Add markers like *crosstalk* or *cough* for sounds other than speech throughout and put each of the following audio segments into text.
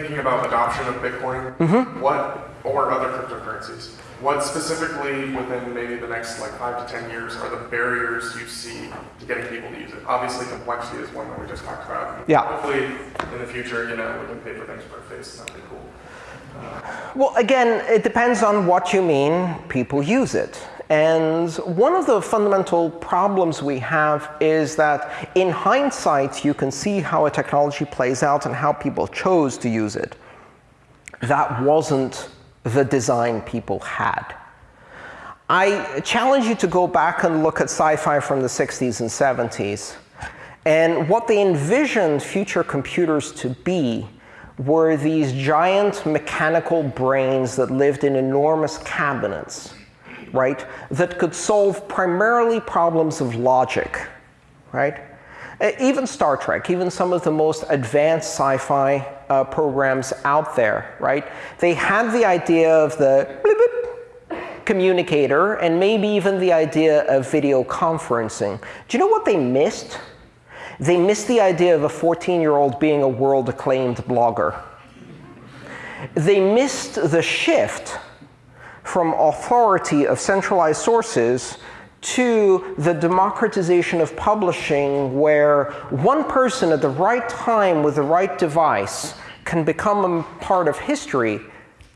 thinking about adoption of Bitcoin, mm-hmm. what or other cryptocurrencies, what specifically within maybe the next like five to ten years are the barriers you see to getting people to use it? Obviously, complexity is one that we just talked about. Yeah. Hopefully, in the future, you know, we can pay for things per face, and that'd be cool. Well, again, it depends on what you mean people use it. And one of the fundamental problems we have is that in hindsight, you can see how a technology plays out and how people chose to use it. That wasn't the design people had. I challenge you to go back and look at sci-fi from the 60s and 70s. And what they envisioned future computers to be were these giant mechanical brains that lived in enormous cabinets, right? That could solve primarily problems of logic, right? Even Star Trek, even some of the most advanced sci-fi uh, programs out there, right? They had the idea of the communicator and maybe even the idea of video conferencing. Do you know what they missed? They missed the idea of a 14-year-old being a world-acclaimed blogger. They missed the shift from authority of centralized sources to the democratization of publishing where one person at the right time with the right device can become a part of history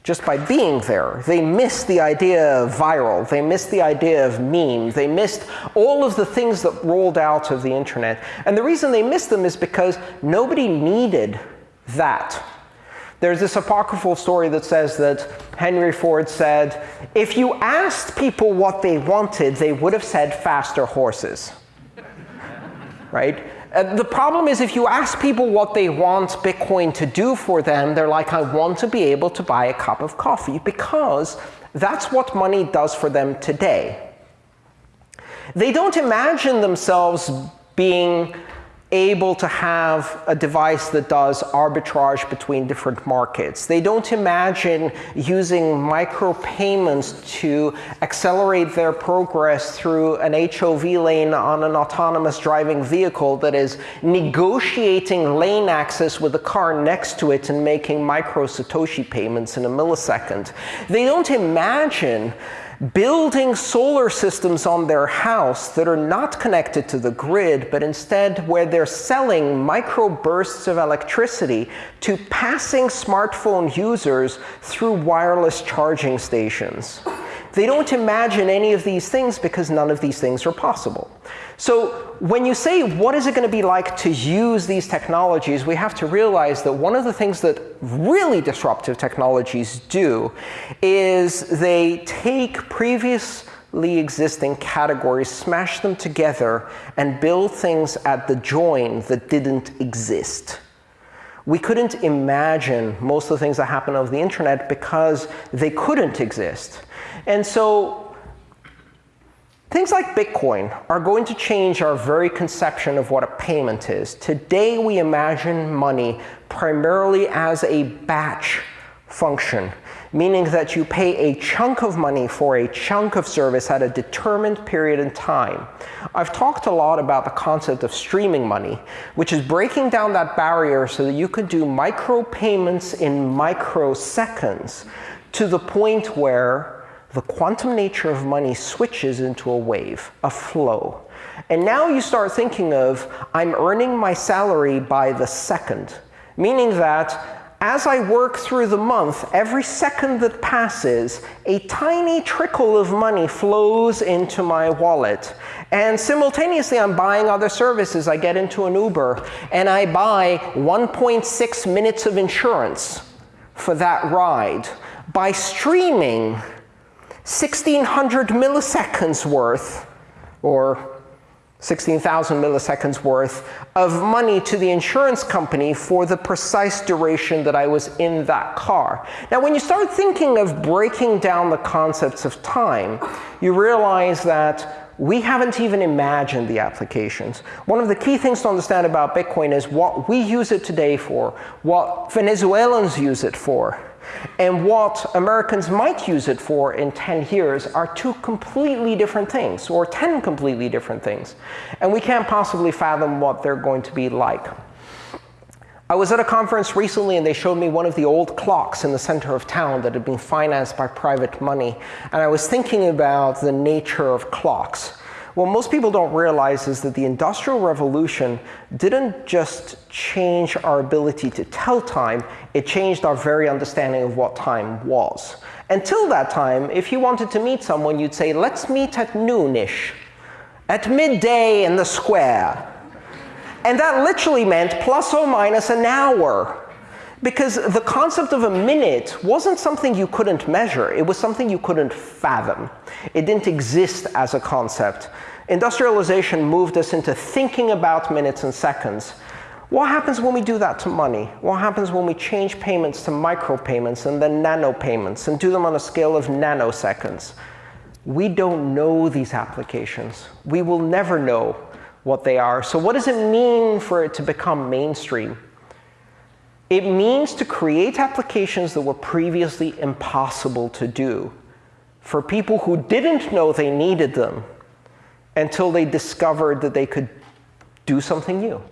just by being there. They missed the idea of viral. They missed the idea of meme. They missed all of the things that rolled out of the internet. And the reason they missed them is because nobody needed that. There's this apocryphal story that says that Henry Ford said, if you asked people what they wanted, they would have said faster horses. *laughs* right? The problem is if you ask people what they want Bitcoin to do for them, they're like, I want to be able to buy a cup of coffee, because that's what money does for them today. They don't imagine themselves being able to have a device that does arbitrage between different markets. They don't imagine using micropayments to accelerate their progress through an HOV lane on an autonomous driving vehicle that is negotiating lane access with the car next to it and making micro Satoshi payments in a millisecond. They don't imagine building solar systems on their house that are not connected to the grid, but instead where they're selling microbursts of electricity to passing smartphone users through wireless charging stations. They don't imagine any of these things because none of these things are possible. So when you say, what is it going to be like to use these technologies, we have to realize that one of the things that really disruptive technologies do is they take previously existing categories, smash them together, and build things at the join that didn't exist. We couldn't imagine most of the things that happen over the internet because they couldn't exist. And so Things like Bitcoin are going to change our very conception of what a payment is. Today, we imagine money primarily as a batch function, meaning that you pay a chunk of money for a chunk of service at a determined period in time. I've talked a lot about the concept of streaming money, which is breaking down that barrier so that you could do micropayments in microseconds to the point where the quantum nature of money switches into a wave, a flow. And now you start thinking of, I'm earning my salary by the second, meaning that as I work through the month, every second that passes, a tiny trickle of money flows into my wallet. And simultaneously, I'm buying other services. I get into an Uber, and I buy 1.6 minutes of insurance for that ride. By streaming, 1600 milliseconds worth, or 16,000 milliseconds worth of money to the insurance company for the precise duration that I was in that car. Now, when you start thinking of breaking down the concepts of time, you realize that we haven't even imagined the applications. One of the key things to understand about Bitcoin is what we use it today for, what Venezuelans use it for, and what Americans might use it for in 10 years are two completely different things, or 10 completely different things. And we can't possibly fathom what they're going to be like. I was at a conference recently and they showed me one of the old clocks in the center of town that had been financed by private money. And I was thinking about the nature of clocks. What most people don't realize is that the Industrial Revolution didn't just change our ability to tell time, it changed our very understanding of what time was. Until that time, if you wanted to meet someone, you'd say, let's meet at noonish, at midday in the square. And that literally meant plus or minus an hour. Because the concept of a minute wasn't something you couldn't measure. It was something you couldn't fathom. It didn't exist as a concept. Industrialization moved us into thinking about minutes and seconds. What happens when we do that to money? What happens when we change payments to micropayments and then nanopayments and do them on a scale of nanoseconds? We don't know these applications. We will never know what they are. So what does it mean for it to become mainstream? It means to create applications that were previously impossible to do for people who didn't know they needed them until they discovered that they could do something new.